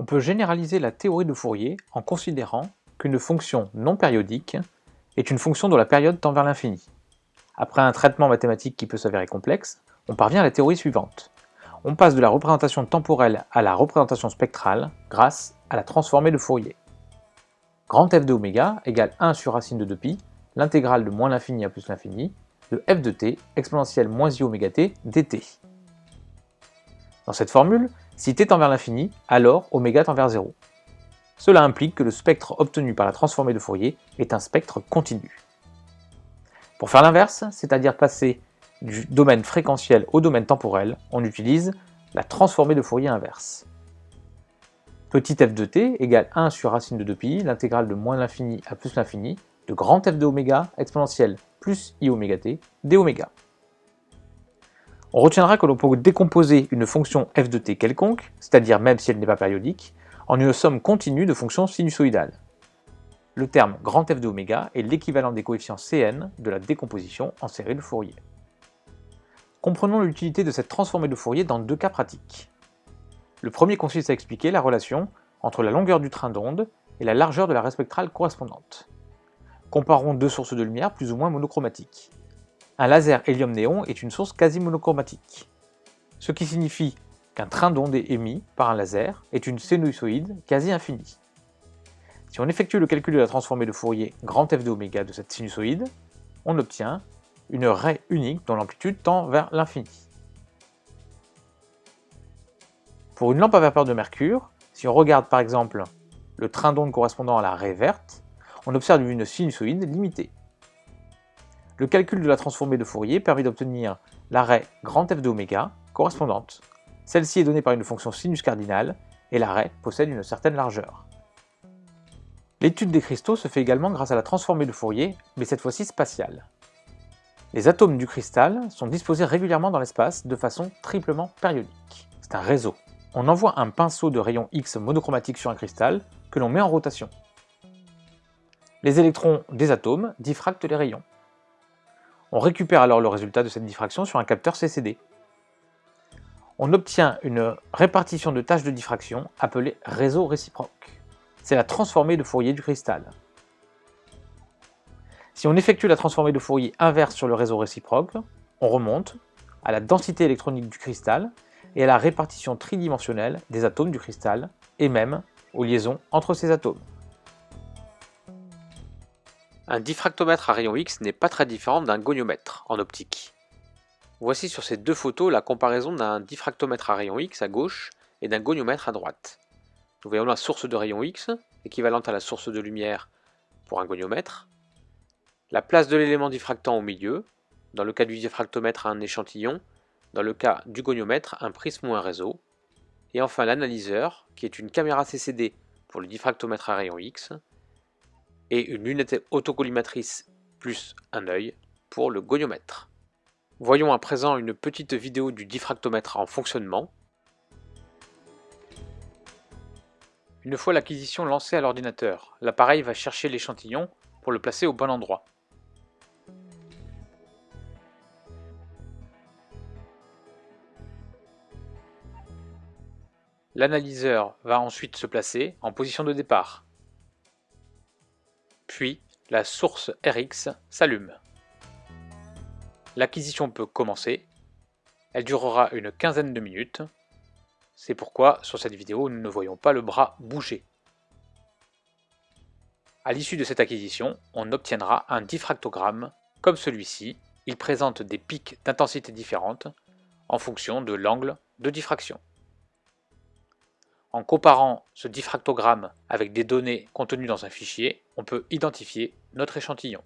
On peut généraliser la théorie de Fourier en considérant qu'une fonction non périodique est une fonction dont la période tend vers l'infini. Après un traitement mathématique qui peut s'avérer complexe, on parvient à la théorie suivante. On passe de la représentation temporelle à la représentation spectrale grâce à la transformée de Fourier. Grand f de oméga égale 1 sur racine de 2pi, l'intégrale de moins l'infini à plus l'infini, de f de t exponentielle moins i oméga t dt. Dans cette formule, si t tend vers l'infini, alors oméga tend vers 0. Cela implique que le spectre obtenu par la transformée de Fourier est un spectre continu. Pour faire l'inverse, c'est-à-dire passer du domaine fréquentiel au domaine temporel, on utilise la transformée de Fourier inverse. Petit f de t égale 1 sur racine de 2pi, l'intégrale de moins l'infini à plus l'infini, de grand f de oméga exponentielle plus i oméga t d oméga. On retiendra que l'on peut décomposer une fonction f de t quelconque, c'est-à-dire même si elle n'est pas périodique, en une somme continue de fonctions sinusoïdales. Le terme grand F de oméga est l'équivalent des coefficients Cn de la décomposition en série de Fourier. Comprenons l'utilité de cette transformée de Fourier dans deux cas pratiques. Le premier consiste à expliquer la relation entre la longueur du train d'onde et la largeur de la raie spectrale correspondante. Comparons deux sources de lumière plus ou moins monochromatiques. Un laser hélium-néon est une source quasi monochromatique, ce qui signifie qu'un train d'onde émis par un laser est une sinusoïde quasi infinie. Si on effectue le calcul de la transformée de Fourier grand f de oméga de cette sinusoïde, on obtient une raie unique dont l'amplitude tend vers l'infini. Pour une lampe à vapeur de mercure, si on regarde par exemple le train d'onde correspondant à la raie verte, on observe une sinusoïde limitée. Le calcul de la transformée de Fourier permet d'obtenir l'arrêt grand F de oméga correspondante. Celle-ci est donnée par une fonction sinus cardinale et l'arrêt possède une certaine largeur. L'étude des cristaux se fait également grâce à la transformée de Fourier, mais cette fois-ci spatiale. Les atomes du cristal sont disposés régulièrement dans l'espace de façon triplement périodique. C'est un réseau. On envoie un pinceau de rayon X monochromatique sur un cristal que l'on met en rotation. Les électrons des atomes diffractent les rayons. On récupère alors le résultat de cette diffraction sur un capteur CCD. On obtient une répartition de tâches de diffraction appelée réseau réciproque. C'est la transformée de Fourier du cristal. Si on effectue la transformée de Fourier inverse sur le réseau réciproque, on remonte à la densité électronique du cristal et à la répartition tridimensionnelle des atomes du cristal, et même aux liaisons entre ces atomes. Un diffractomètre à rayon X n'est pas très différent d'un goniomètre en optique. Voici sur ces deux photos la comparaison d'un diffractomètre à rayon X à gauche et d'un goniomètre à droite. Nous voyons la source de rayon X, équivalente à la source de lumière pour un goniomètre, la place de l'élément diffractant au milieu, dans le cas du diffractomètre un échantillon, dans le cas du goniomètre un prisme ou un réseau, et enfin l'analyseur, qui est une caméra CCD pour le diffractomètre à rayon X, et une lunette autocollimatrice plus un œil pour le goniomètre. Voyons à présent une petite vidéo du diffractomètre en fonctionnement. Une fois l'acquisition lancée à l'ordinateur, l'appareil va chercher l'échantillon pour le placer au bon endroit. L'analyseur va ensuite se placer en position de départ. Puis, la source RX s'allume. L'acquisition peut commencer. Elle durera une quinzaine de minutes. C'est pourquoi, sur cette vidéo, nous ne voyons pas le bras bouger. À l'issue de cette acquisition, on obtiendra un diffractogramme comme celui-ci. Il présente des pics d'intensité différentes en fonction de l'angle de diffraction. En comparant ce diffractogramme avec des données contenues dans un fichier, on peut identifier notre échantillon.